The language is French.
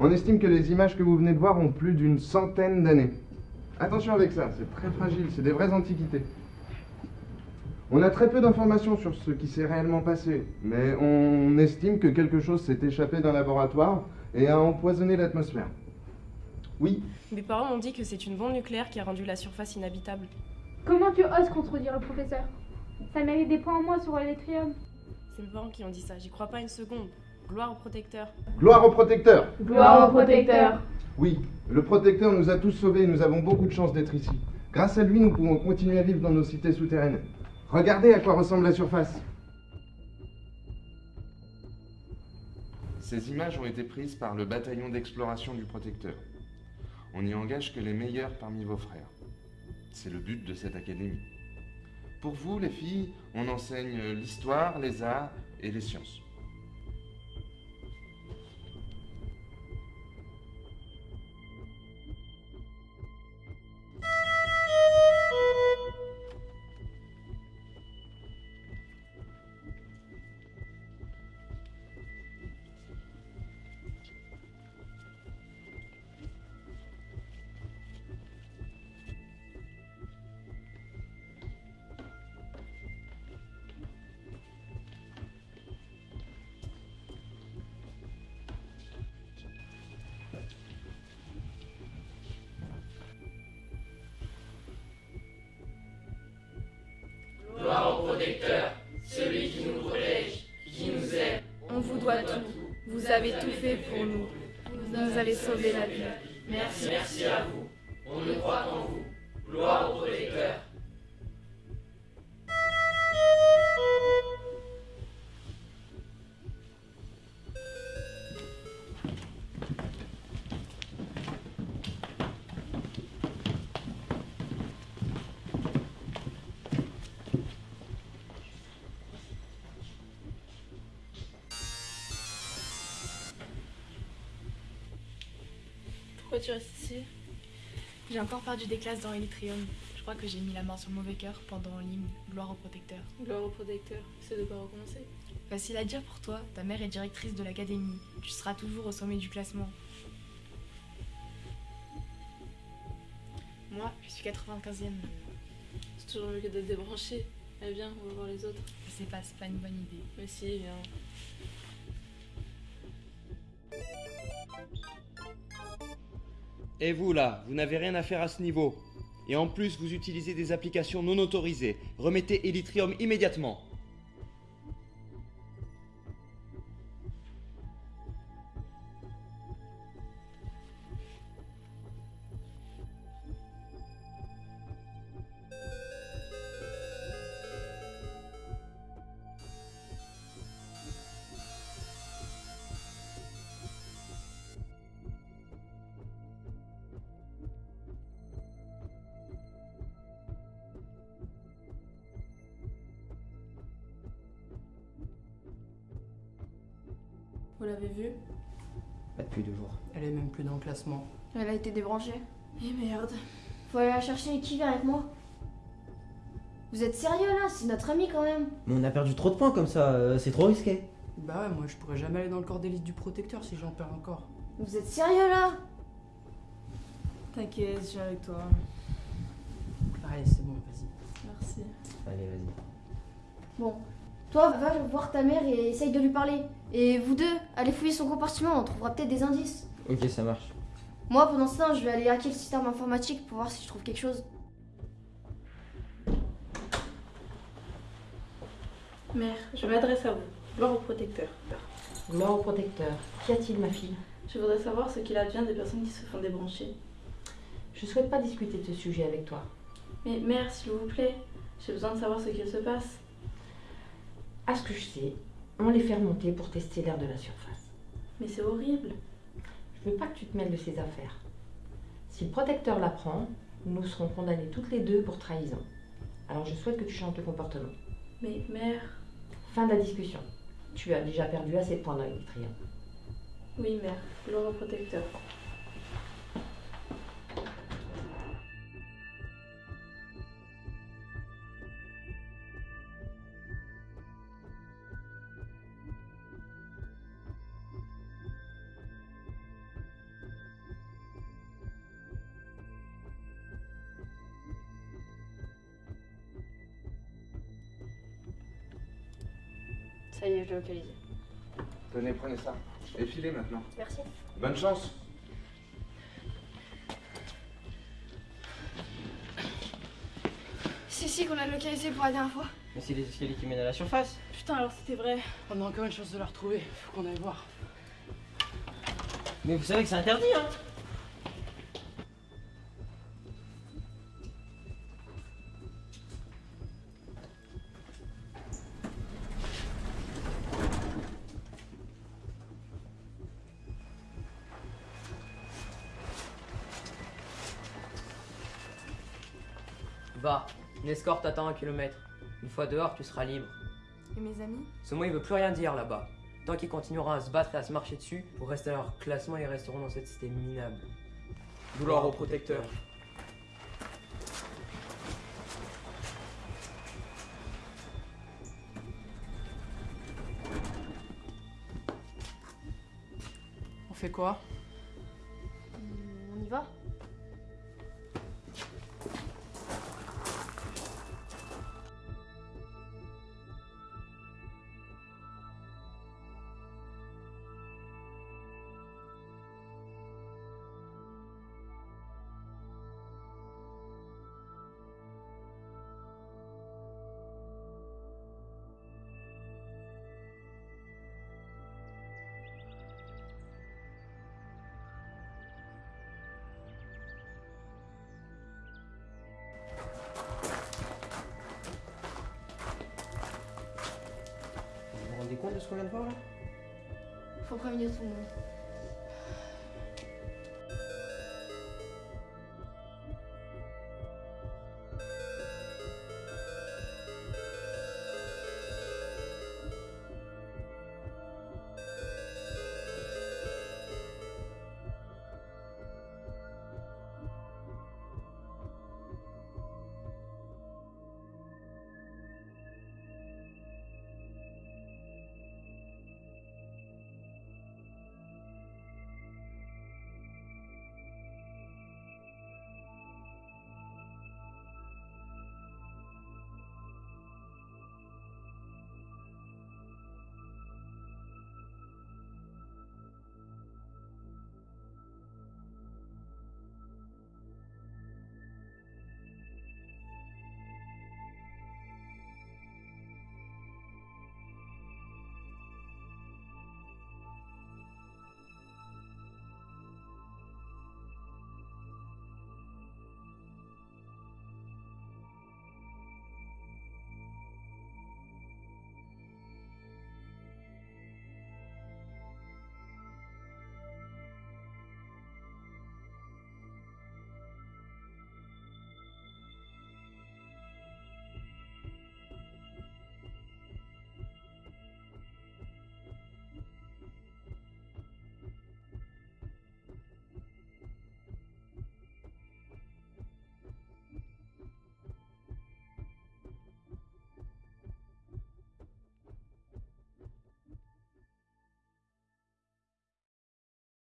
On estime que les images que vous venez de voir ont plus d'une centaine d'années. Attention avec ça, c'est très fragile, c'est des vraies antiquités. On a très peu d'informations sur ce qui s'est réellement passé, mais on estime que quelque chose s'est échappé d'un laboratoire et a empoisonné l'atmosphère. Oui, Mes parents m'ont dit que c'est une bombe nucléaire qui a rendu la surface inhabitable. Comment tu oses contredire le professeur? Ça mérite des points en moins sur l'électrium. C'est mes parents qui ont dit ça, j'y crois pas une seconde. Gloire au protecteur. gloire au protecteur Gloire au protecteur. Oui, le protecteur nous a tous sauvés et nous avons beaucoup de chance d'être ici. Grâce à lui, nous pouvons continuer à vivre dans nos cités souterraines. Regardez à quoi ressemble la surface. Ces images ont été prises par le bataillon d'exploration du protecteur. On n'y engage que les meilleurs parmi vos frères. C'est le but de cette académie. Pour vous, les filles, on enseigne l'histoire, les arts et les sciences. Sauvé la vie. Merci, merci à vous. On ne croit qu'en vous. Gloire au protecteur. Tu restes ici J'ai encore perdu des classes dans Elytrium. Je crois que j'ai mis la main sur le mauvais cœur pendant l'hymne Gloire au protecteur. Gloire au protecteur, c'est de pas recommencer. Facile à dire pour toi, ta mère est directrice de l'académie. Tu seras toujours au sommet du classement. Moi, je suis 95e. C'est toujours mieux que d'être débranché. Eh viens, on va voir les autres. Je sais pas, c'est pas une bonne idée. Mais si, viens. Et vous là, vous n'avez rien à faire à ce niveau. Et en plus, vous utilisez des applications non autorisées. Remettez Elytrium immédiatement. L'avez vu Pas depuis deux jours. Elle est même plus dans le classement. Elle a été débranchée. Eh merde. Faut aller la chercher et qui vient avec moi? Vous êtes sérieux là? C'est notre ami quand même. Mais on a perdu trop de points comme ça, euh, c'est trop risqué. Bah ouais, moi je pourrais jamais aller dans le corps d'élite du protecteur si j'en perds encore. Vous êtes sérieux là? T'inquiète, je viens avec toi. Allez, c'est bon, vas-y. Merci. Allez, vas-y. Bon, toi va voir ta mère et essaye de lui parler. Et vous deux, allez fouiller son compartiment, on trouvera peut-être des indices. Ok, ça marche. Moi pendant ce temps, je vais aller hacker le système informatique pour voir si je trouve quelque chose. Mère, je m'adresse à vous. Gloire au protecteur. Gloire au protecteur. Qu'y a-t-il, ma fille? Je voudrais savoir ce qu'il advient des personnes qui se font débrancher. Je souhaite pas discuter de ce sujet avec toi. Mais mère, s'il vous plaît, j'ai besoin de savoir ce qu'il se passe. À ce que je sais, on les fait remonter pour tester l'air de la surface. Mais c'est horrible. Je veux pas que tu te mêles de ces affaires. Si le protecteur l'apprend, nous serons condamnés toutes les deux pour trahison. Alors je souhaite que tu changes de comportement. Mais mère, Fin de la discussion. Tu as déjà perdu assez de points dans Elytrium. Oui, mère. L'europrotecteur. Ça y est, je l'ai localisé. Tenez, prenez ça. Et filez maintenant. Merci. Bonne chance. C'est ici qu'on a localisé pour la dernière fois. Mais c'est les escaliers qui mènent à la surface. Putain, alors c'était vrai. On a encore une chance de la retrouver. Faut qu'on aille voir. Mais vous savez que c'est interdit, hein Va, une escorte t'attend à un kilomètre. Une fois dehors, tu seras libre. Et mes amis Ce mot, il veut plus rien dire là-bas. Tant qu'ils continueront à se battre et à se marcher dessus, pour rester à leur classement, ils resteront dans cette cité minable. Gloire au protecteur. On fait quoi? On y va? De ce qu'on vient de voir là? Faut prévenir tout le monde.